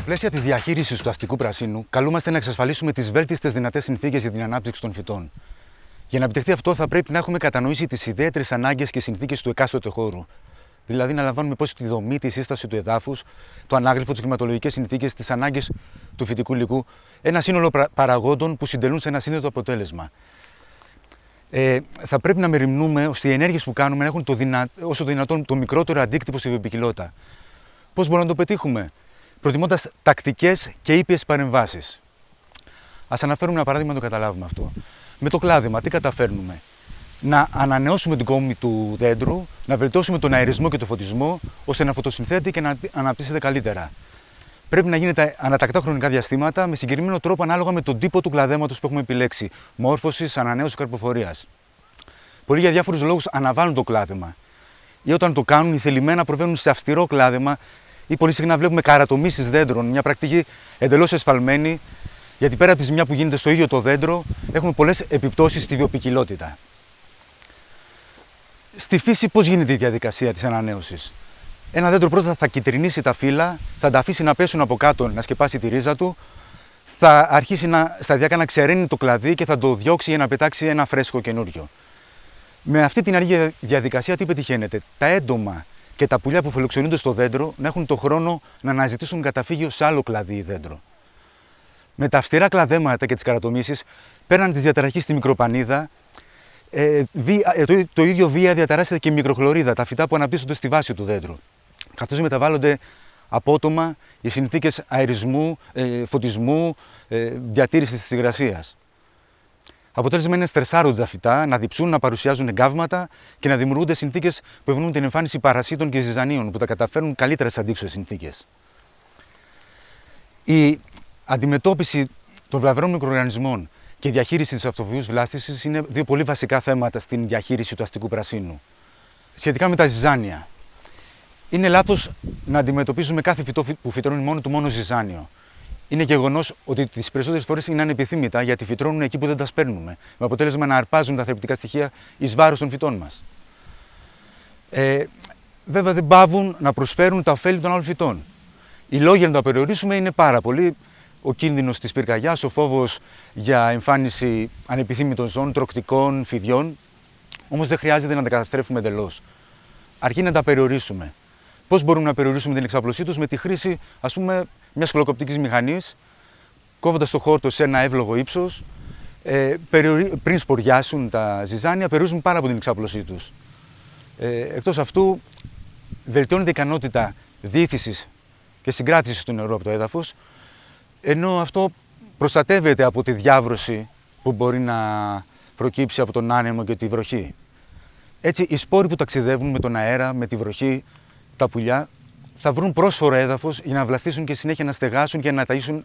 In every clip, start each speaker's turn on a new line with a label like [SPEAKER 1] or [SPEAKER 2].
[SPEAKER 1] πλαίσια της διαχείρισης του αστικού πρασίνου, καλούμαστε να εξασφαλίσουμε τις βέλτιστες δυνατές συνθήκες για την ανάπτυξη των φυτών. Για να επιτευχθεί αυτό, θα πρέπει να έχουμε κατανοήσει τις ιδιαίτερες ανάγκες και συνθήκες του εκάστοτε χώρου. Δηλαδή, να λαμβάνουμε υπόψη τη δομή, τη σύσταση του εδάφους, το ανάγλυφο, τις κλιματολογικές συνθήκες, τις ανάγκες του φυτικού υλικού. Ένα σύνολο παραγόντων που συντελούν σε ένα σύνδετο αποτέλεσμα. Ε, θα πρέπει να μεριμνούμε ώστε οι ενέργειες που κάνουμε να έχουν το δυνα... όσο το δυνατόν το μικρότερο αντίκτυπο στη βιοπικιλότητα. Πώς μπορούμε να το πετύχουμε, προτιμώντας τακτικές και ήπιες παρεμβάσεις. Α αναφέρουμε ένα παράδειγμα να το καταλάβουμε αυτό. Με το κλάδεμα, τι καταφέρνουμε; Να ανανεώσουμε την κόμη του δέντρου, να βελτιώσουμε τον αερισμό και τον φωτισμό, ώστε να φωτοσυνθέτει και να αναπτύσσεται καλύτερα. Πρέπει να γίνεται ανατακτά χρονικά διαστήματα με συγκεκριμένο τρόπο ανάλογα με τον τύπο του κλαδέματος που έχουμε επιλέξει. Μόρφωσης, ανανέωσης καρποφορίας. Πολλοί για διάφορους λόγους αναβάλουν το κλάδεμα. Ή όταν το κάνουν, οι θελημένα προβαίνουν σε αυστηρό κλάδεμα ή πολύ συχνά βλέπουμε καρατομήσεις δέντρων. Μια πρακτική εντελώς εσφαλμένη, γιατί πέρα από τη ζημιά που γίνεται στο ίδιο το δέντρο, έχουμε πολλές επιπτώσεις στη βιοπικιλότητα. Στη φύση, πώς γίνεται η διαδικασία της ανανέωσης; Ένα δέντρο πρώτα θα κυτρινίσει τα φύλλα, θα τα αφήσει να πέσουν από κάτω, να σκεπάσει τη ρίζα του, θα αρχίσει να, σταδιακά να ξεραίνει το κλαδί και θα το διώξει για να πετάξει ένα φρέσκο καινούριο. Με αυτή την αργή διαδικασία τι πετυχαίνεται. Τα έντομα και τα πουλιά που φιλοξενούνται στο δέντρο να έχουν το χρόνο να αναζητήσουν καταφύγιο σε άλλο κλαδί ή δέντρο. Με τα αυστηρά κλαδέματα και τις καρατομήσεις, πέραν της διαταραχής στη μικροπανίδα, ε, ε, το, το, ίδιο βία διαταράσσεται και η μικροχλωρίδα, τα φυτά που αναπτύσσονται στη βάση του δέντρου. Καθώς μεταβάλλονται απότομα οι συνθήκες αερισμού, ε, φωτισμού, ε, διατήρησης της υγρασίας. Αποτέλεσμα είναι στρεσάρονται τα φυτά, να διψούν, να παρουσιάζουν εγκάβματα και να δημιουργούνται συνθήκες που ευνοούν την εμφάνιση παρασίτων και ζυζανίων που τα καταφέρνουν καλύτερα σε αντίξωες συνθήκες. Η αντιμετώπιση των βλαβερών μικροοργανισμών και η διαχείριση της αυτοβιού βλάστησης είναι δύο πολύ βασικά θέματα στην διαχείριση του αστικού πρασίνου. Σχετικά με τα ζυζάνια. Είναι λάθος να αντιμετωπίζουμε κάθε φυτό που φυτρώνει μόνο του μόνο ζυζάνιο. Είναι γεγονός ότι τις περισσότερες φορές είναι ανεπιθύμητα γιατί φυτρώνουν εκεί που δεν τα σπέρνουμε. Με αποτέλεσμα να αρπάζουν τα θρεπτικά στοιχεία εις βάρος των φυτών μας. Ε, βέβαια δεν πάβουν να προσφέρουν τα ωφέλη των άλλων φυτών. Οι λόγοι να τα περιορίσουμε είναι πάρα πολλοί. Ο κίνδυνος της πυρκαγιάς, ο φόβος για εμφάνιση ανεπιθύμητων ζώων, τροκτικών, φιδιών. Όμως δεν χρειάζεται να τα καταστρέφουμε εντελώς. Αρκεί να τα περιορίσουμε. Πώς μπορούμε να περιορίσουμε την εξαπλωσή τους με τη χρήση ας πούμε, μιας σκλοκοπτική μηχανής, κόβοντας το χόρτο σε ένα εύλογο ύψος, ε, πριν σποριάσουν τα ζυζάνια, περιορίζουν πάρα από την εξάπλωσή τους. Ε, Εκτός αυτού, βελτιώνεται η ικανότητα διήθηση και συγκράτησης του νερού από το έδαφος, ενώ αυτό προστατεύεται από τη διάβρωση που μπορεί να προκύψει από τον άνεμο και τη βροχή. Έτσι, οι σπόροι που ταξιδεύουν με τον αέρα, με τη βροχή, τα πουλιά θα βρουν πρόσφορο έδαφος για να βλαστήσουν και συνέχεια να στεγάσουν και να ταΐσουν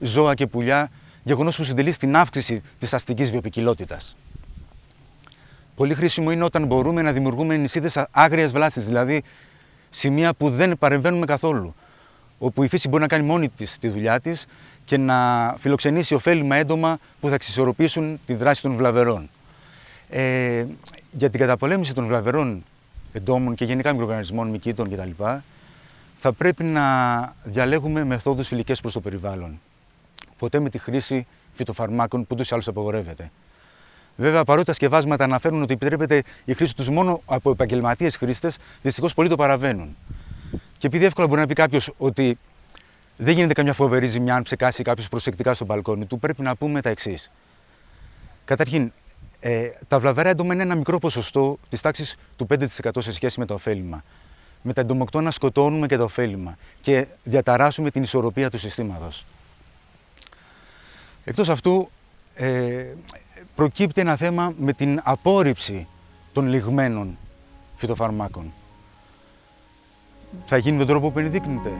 [SPEAKER 1] ζώα και πουλιά, γεγονός που συντελεί στην αύξηση της αστικής βιοπικιλότητας. Πολύ χρήσιμο είναι όταν μπορούμε να δημιουργούμε νησίδες άγριας βλάστη, δηλαδή σημεία που δεν παρεμβαίνουμε καθόλου. Όπου η φύση μπορεί να κάνει μόνη της τη δουλειά της και να φιλοξενήσει ωφέλιμα έντομα που θα εξισορροπήσουν τη δράση των βλαβερών. Ε, για την καταπολέμηση των βλαβερών εντόμων και γενικά μικροοργανισμών, μυκήτων κτλ. Θα πρέπει να διαλέγουμε μεθόδους φιλικές προς το περιβάλλον. Ποτέ με τη χρήση φυτοφαρμάκων που τους άλλους απαγορεύεται. Βέβαια, παρότι τα σκευάσματα αναφέρουν ότι επιτρέπεται η χρήση τους μόνο από επαγγελματίες χρήστες, δυστυχώς πολλοί το παραβαίνουν. Και επειδή εύκολα μπορεί να πει κάποιος ότι δεν γίνεται καμιά φοβερή ζημιά αν ψεκάσει κάποιος προσεκτικά στο μπαλκόνι του, πρέπει να πούμε τα εξής. Καταρχήν, ε, τα βλαβερά έντομα είναι ένα μικρό ποσοστό της τάξης του 5% σε σχέση με το ωφέλιμα. Με τα εντομοκτώνα σκοτώνουμε και το ωφέλιμα και διαταράσσουμε την ισορροπία του συστήματος. Εκτός αυτού, ε, προκύπτει ένα θέμα με την απόρριψη των λιγμένων φυτοφαρμάκων. Θα γίνει με τον τρόπο που ενδείκνυται.